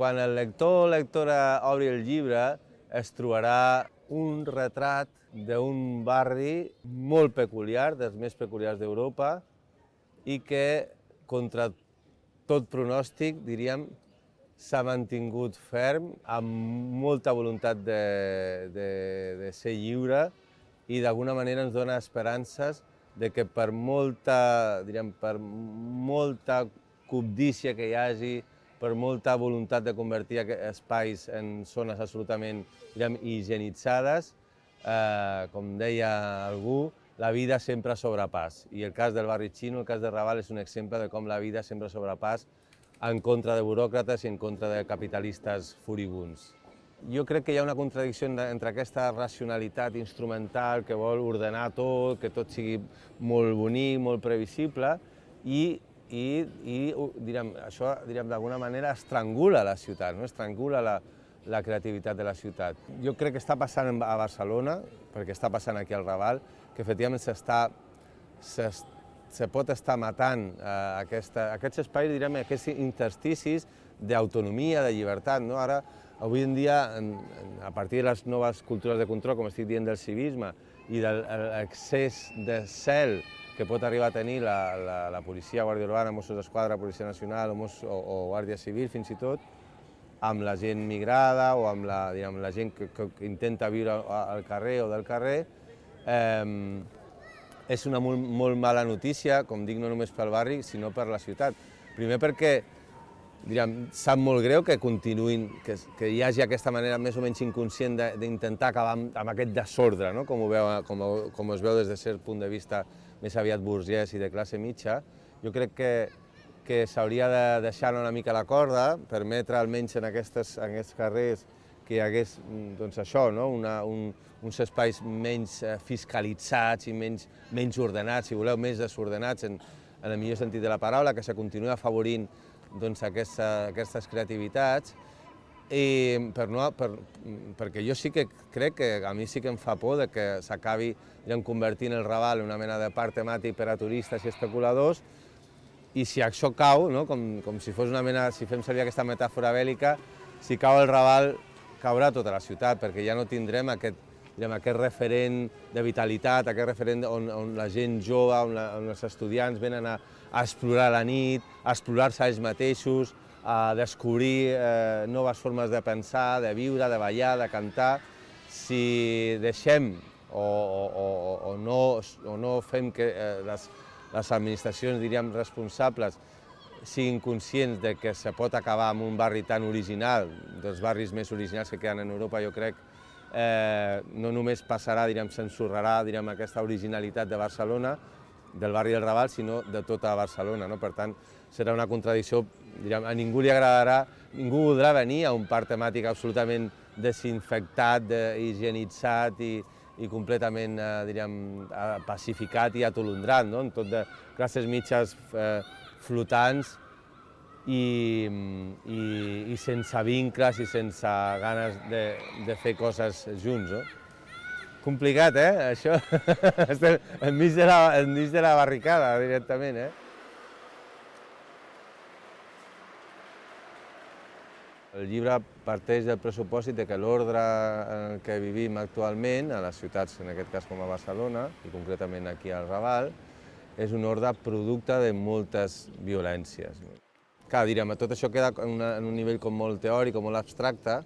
Quan el lector o lectora obri el llibre, es trobarà un retrat d'un barri molt peculiar, dels més peculiars d'Europa, i que, contra tot pronòstic, diríem, s'ha mantingut ferm, amb molta voluntat de, de, de ser lliure i d'alguna manera ens dona esperances de que per molta, diríem, per molta cobdícia que hi hagi, per molta voluntat de convertir espais en zones absolutament diríem, higienitzades, eh, com deia algú, la vida sempre sobrepàs. I el cas del barri xino, el cas de Raval, és un exemple de com la vida sempre sobrepàs en contra de buròcrates i en contra de capitalistes furibuns. Jo crec que hi ha una contradicció entre aquesta racionalitat instrumental que vol ordenar tot, que tot sigui molt bonic, molt previsible, i, i, i direm, això d'alguna manera estrangula la ciutat, no? estrangula la, la creativitat de la ciutat. Jo crec que està passant a Barcelona, perquè està passant aquí al Raval, que efectivament s'està se pot estar matant eh, aquesta, aquests espais, direm, aquests intersticis d'autonomia, de llibertat. No? Ara, avui en dia, en, a partir de les noves cultures de control, com estic dient, del civisme i de l'excés de cel que pot arribar a tenir la, la, la policia, Guàrdia Urbana, Mossos d'Esquadra, Policia Nacional o, Mos, o, o Guàrdia Civil, fins i tot, amb la gent migrada o amb la, diguem, la gent que, que intenta viure al carrer o del carrer, eh, és una molt, molt mala notícia, com dic, no només pel barri, sinó per la ciutat. Primer perquè diríem, sap molt greu que continuïn, que, que hi hagi aquesta manera més o menys inconscient d'intentar acabar amb, amb aquest desordre, no? com, ho veu, com, com es veu des de cert punt de vista més aviat burgès i de classe mitja. Jo crec que que s'hauria de deixar una mica la corda, permetre almenys en, aquestes, en aquests carrers que hi hagués mm, doncs això, no? Una, un, uns espais menys eh, fiscalitzats i menys, menys ordenats, si voleu, més desordenats en, en el millor sentit de la paraula, que se continua afavorint doncs, aquesta, aquestes creativitats, i per no, per, perquè jo sí que crec que a mi sí que em fa por de que s'acabi convertint el Raval en una mena de parc temàtic per a turistes i especuladors, i si això cau, no? com, com si fos una mena, si fem servir aquesta metàfora bèl·lica, si cau el Raval, caurà tota la ciutat, perquè ja no tindrem aquest, diguem, aquest referent de vitalitat, aquest referent on, on la gent jove, on, la, on els estudiants venen a, a explorar la nit, a explorar-se ells mateixos, a descobrir eh, noves formes de pensar, de viure, de ballar, de cantar. Si deixem o, o, o, no, o no fem que eh, les, les administracions, diríem, responsables siguin conscients de que se pot acabar amb un barri tan original, dels barris més originals que queden en Europa, jo crec, eh, no només passarà, diríem, s'ensorrarà, diríem, aquesta originalitat de Barcelona, del barri del Raval, sinó de tota Barcelona. No? Per tant, serà una contradicció, diríem, a ningú li agradarà, ningú voldrà venir a un parc temàtic absolutament desinfectat, higienitzat i, i completament, eh, diríem, eh, pacificat i atolondrat, no? tot de classes mitges eh, flotants i, i, i sense vincles i sense ganes de, de fer coses junts. No? Complicat, eh, això? Estem enmig de, la, enmig de la barricada, directament, eh? El llibre parteix del pressupòsit de que l'ordre en que vivim actualment, a les ciutats, en aquest cas com a Barcelona, i concretament aquí al Raval, és un ordre producte de moltes violències. Clar, diríem, tot això queda en, un nivell com molt teòric, com molt abstracte,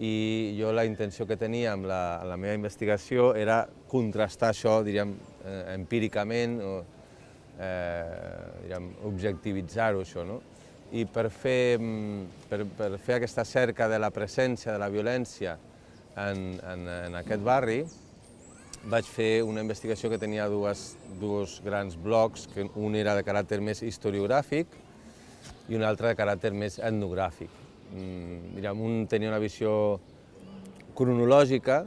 i jo la intenció que tenia amb la, la meva investigació era contrastar això, diríem, eh, empíricament, o, eh, objectivitzar-ho, això, no? i per fer, mm, per, per fer aquesta cerca de la presència de la violència en, en, en aquest barri, vaig fer una investigació que tenia dues, dos grans blocs, que un era de caràcter més historiogràfic i un altre de caràcter més etnogràfic. Mm, un tenia una visió cronològica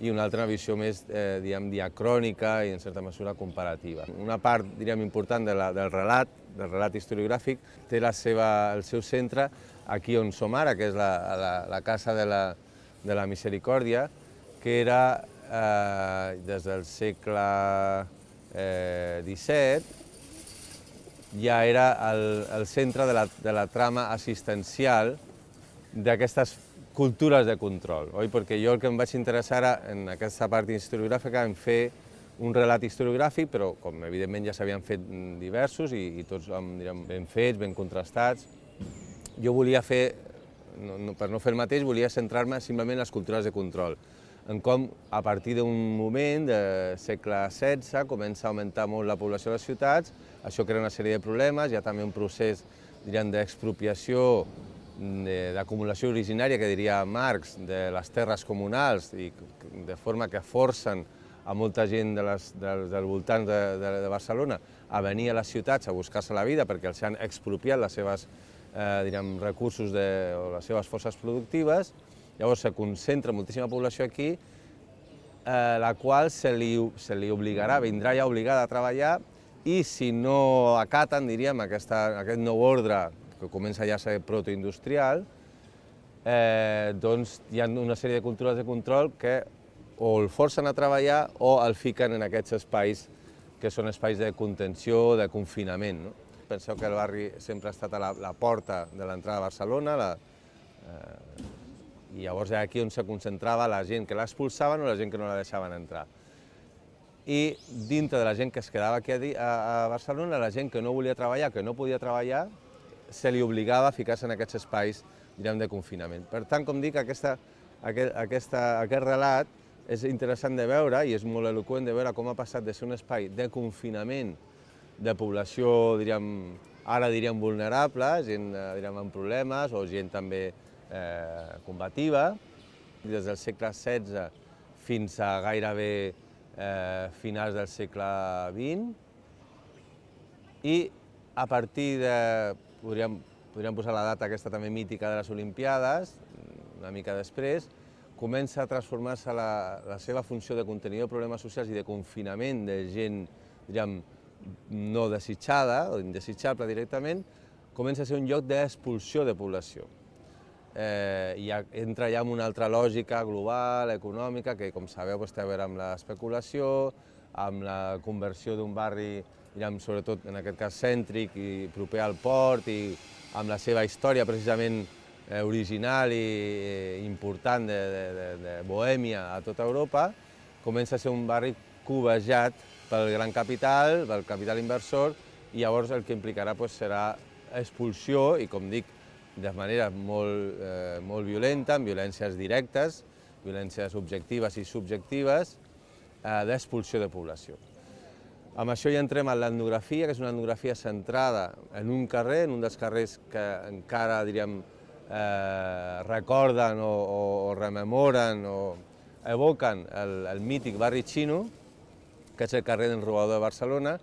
i una altra visió més eh, diguem, diacrònica i en certa mesura comparativa. Una part diríem, important de la, del relat, del relat historiogràfic, té la seva, el seu centre aquí on som ara, que és la, la, la Casa de la, de la Misericòrdia, que era eh, des del segle eh, XVII ja era el, el centre de la, de la trama assistencial d'aquestes cultures de control, oi? Perquè jo el que em vaig interessar ara en aquesta part historiogràfica en fer un relat historiogràfic, però com evidentment ja s'havien fet diversos i, i tots direm, ben fets, ben contrastats, jo volia fer, no, no, per no fer el mateix, volia centrar-me simplement en les cultures de control, en com a partir d'un moment, de segle XVI, comença a augmentar molt la població de les ciutats, això crea una sèrie de problemes, hi ha també un procés d'expropiació d'acumulació originària, que diria Marx, de les terres comunals, i de forma que forcen a molta gent de les, dels, dels voltants de, de, de Barcelona a venir a les ciutats a buscar-se la vida perquè els han expropiat les seves eh, direm, recursos de, o les seves forces productives, llavors se concentra moltíssima població aquí, eh, la qual se li, se li obligarà, vindrà ja obligada a treballar i si no acaten, diríem, aquesta, aquest nou ordre que comença ja a ser protoindustrial, eh, doncs hi ha una sèrie de cultures de control que o el forcen a treballar o el fiquen en aquests espais que són espais de contenció, de confinament. No? Penseu que el barri sempre ha estat a la, la porta de l'entrada a Barcelona, la, eh, i llavors era aquí on se concentrava la gent que l'expulsaven o la gent que no la deixaven entrar. I dintre de la gent que es quedava aquí a, a Barcelona, la gent que no volia treballar, que no podia treballar, se li obligava a ficar-se en aquests espais direm, de confinament. Per tant, com dic, aquesta, aquest, aquesta, aquest relat és interessant de veure i és molt eloquent de veure com ha passat de ser un espai de confinament de població, diríem, ara diríem vulnerable, gent eh, diríem, amb problemes o gent també eh, combativa, des del segle XVI fins a gairebé eh, finals del segle XX, i a partir de podríem, podríem posar la data aquesta també mítica de les Olimpiades, una mica després, comença a transformar-se la, la seva funció de contenidor de problemes socials i de confinament de gent, diríem, no desitjada o indesitjable directament, comença a ser un lloc d'expulsió de població. Eh, i ja, entra ja en una altra lògica global, econòmica, que com sabeu doncs, té a veure amb l'especulació, amb la conversió d'un barri diguem, sobretot en aquest cas cèntric i proper al port i amb la seva història precisament eh, original i eh, important de, de, de, de Bohèmia a tota Europa, comença a ser un barri covejat pel gran capital, pel capital inversor, i llavors el que implicarà pues, serà expulsió i, com dic, de manera molt, eh, molt violenta, amb violències directes, violències objectives i subjectives, eh, d'expulsió de població. Amb això ja entrem a l'etnografia, que és una etnografia centrada en un carrer, en un dels carrers que encara, diríem, eh, recorden o, o rememoren o evoquen el, el mític barri xino, que és el carrer del Robador de Barcelona,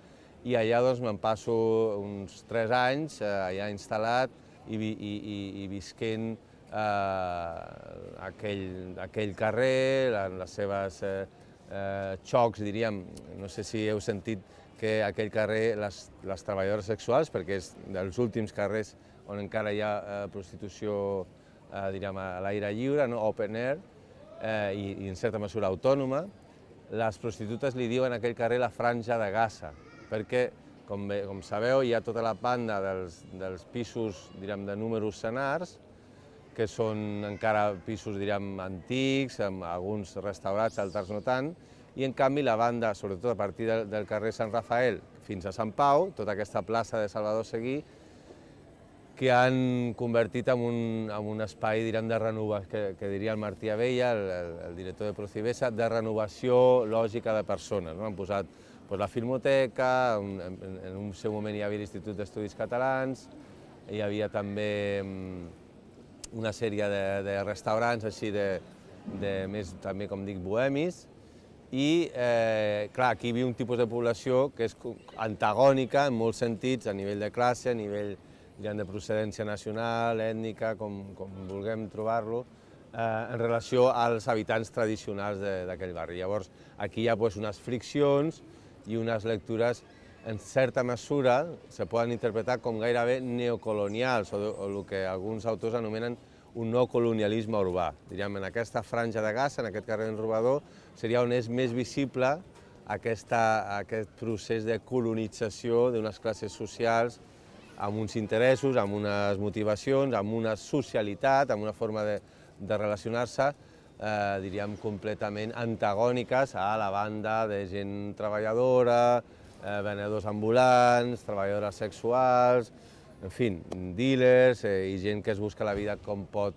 i allà doncs, me'n passo uns tres anys eh, allà instal·lat i, i, i, i visquent eh, aquell, aquell carrer, les seves eh, eh, xocs, diríem, no sé si heu sentit que aquell carrer, les, les treballadores sexuals, perquè és dels últims carrers on encara hi ha eh, prostitució eh, diríem, a l'aire lliure, no? open air, eh, i, i en certa mesura autònoma, les prostitutes li diuen a aquell carrer la franja de Gaza, perquè, com, bé, com sabeu, hi ha tota la banda dels, dels pisos diríem, de números senars, que són encara pisos, diríem, antics, amb alguns restaurats, altres no tant, i en canvi la banda, sobretot a partir del, del carrer Sant Rafael fins a Sant Pau, tota aquesta plaça de Salvador Seguí, que han convertit en un, en un espai, direm, de renovació, que, que diria el Martí Abella, el, el, el director de Procibesa, de renovació lògica de persones. No? Han posat pues, la filmoteca, en, en, un seu moment hi havia l'Institut d'Estudis Catalans, hi havia també mm, una sèrie de, de restaurants així de, de més, també com dic, bohemis, i eh, clar, aquí viu un tipus de població que és antagònica en molts sentits, a nivell de classe, a nivell de procedència nacional, ètnica, com, com vulguem trobar-lo, eh, en relació als habitants tradicionals d'aquell barri. Llavors, aquí hi ha pues, unes friccions i unes lectures en certa mesura, se poden interpretar com gairebé neocolonials, o, o el que alguns autors anomenen un nou colonialisme urbà. Diríem, en aquesta franja de gas, en aquest carrer Robador, seria on és més visible aquesta, aquest procés de colonització d'unes classes socials amb uns interessos, amb unes motivacions, amb una socialitat, amb una forma de, de relacionar-se, eh, diríem, completament antagòniques a la banda de gent treballadora, eh, venedors ambulants, treballadores sexuals, en fi, dealers eh, i gent que es busca la vida com pot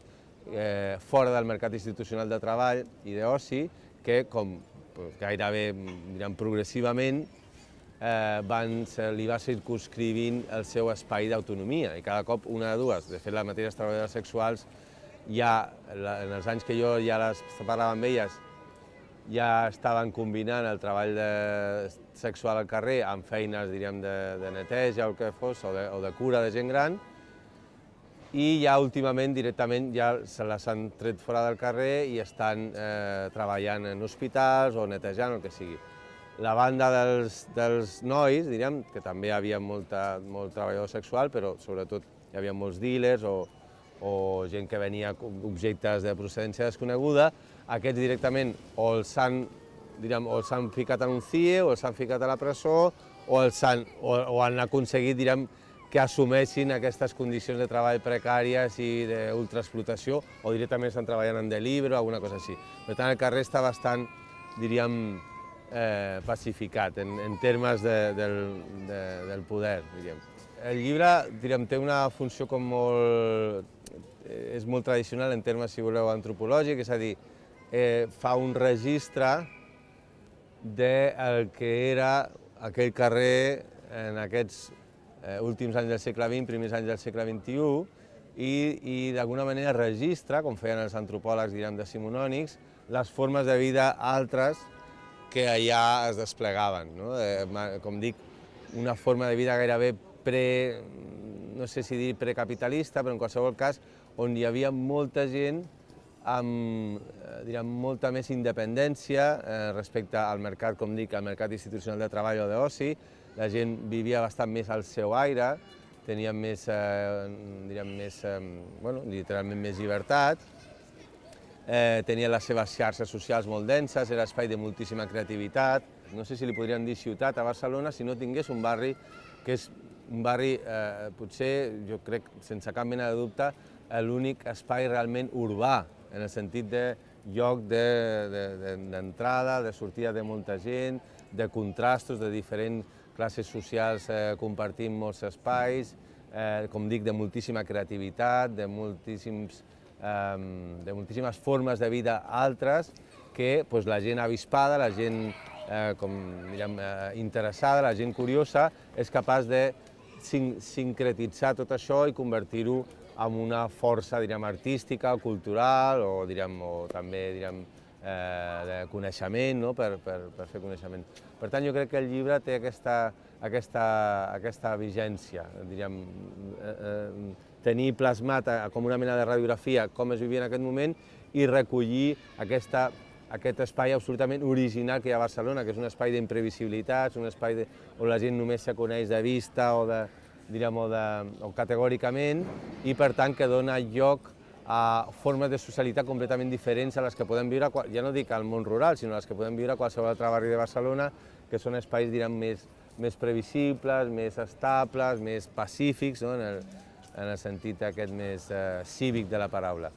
eh, fora del mercat institucional de treball i d'oci, que com gairebé diríem, progressivament eh, van, se li va circunscrivint el seu espai d'autonomia i cada cop una de dues. De fet, les mateixes treballadores sexuals ja, en els anys que jo ja les parlava amb elles, ja estaven combinant el treball de, sexual al carrer amb feines, diríem, de, de neteja o el que fos, o de, o de cura de gent gran, i ja últimament directament ja se les han tret fora del carrer i estan eh, treballant en hospitals o netejant, el que sigui. La banda dels, dels nois, diríem, que també hi havia molta, molt treballador sexual, però sobretot hi havia molts dealers o, o gent que venia objectes de procedència desconeguda, aquests directament o els han, diríem, o els han ficat en un CIE, o els han ficat a la presó, o, els han, o, o han aconseguit diríem, que assumeixin aquestes condicions de treball precàries i d'ultraexplotació, o directament estan treballant en delibre o alguna cosa així. Per tant, el carrer està bastant, diríem, eh, pacificat en, en termes de, del, de, del poder, diríem. El llibre, diríem, té una funció com molt és molt tradicional en termes, si voleu, antropològics, és a dir, eh, fa un registre del que era aquell carrer en aquests eh, últims anys del segle XX, primers anys del segle XXI, i, i d'alguna manera registra, com feien els antropòlegs diguem, decimonònics, les formes de vida altres que allà es desplegaven. No? Eh, com dic, una forma de vida gairebé pre, no sé si dir precapitalista, però en qualsevol cas on hi havia molta gent amb eh, direm, molta més independència eh, respecte al mercat, com dic, al mercat institucional de treball o d'oci. La gent vivia bastant més al seu aire, tenia més, eh, direm, més, eh, bueno, literalment més llibertat, eh, tenia les seves xarxes socials molt denses, era espai de moltíssima creativitat. No sé si li podríem dir ciutat a Barcelona si no tingués un barri que és un barri, eh, potser, jo crec, sense cap mena de dubte, l'únic espai realment urbà, en el sentit de lloc d'entrada, de, de, de sortida de molta gent, de contrastos de diferents classes socials eh, compartint molts espais, eh, com dic, de moltíssima creativitat, de, moltíssims, eh, de moltíssimes formes de vida altres que pues, la gent avispada, la gent eh, com, diguem, eh, interessada, la gent curiosa, és capaç de sin sincretitzar tot això i convertir-ho amb una força diríem, artística, cultural o, diríem, o també diríem, eh, de coneixement, no? per, per, per fer coneixement. Per tant, jo crec que el llibre té aquesta, aquesta, aquesta vigència, diríem, eh, eh, tenir plasmat a, com una mena de radiografia com es vivia en aquest moment i recollir aquesta, aquest espai absolutament original que hi ha a Barcelona, que és un espai d'imprevisibilitats, un espai de, on la gent només se coneix de vista o de, diríem, o, de, o categòricament, i per tant que dona lloc a formes de socialitat completament diferents a les que podem viure, ja no dic al món rural, sinó a les que podem viure a qualsevol altre barri de Barcelona, que són espais, direm, més, més previsibles, més estables, més pacífics, no? en, el, en el sentit aquest més eh, cívic de la paraula.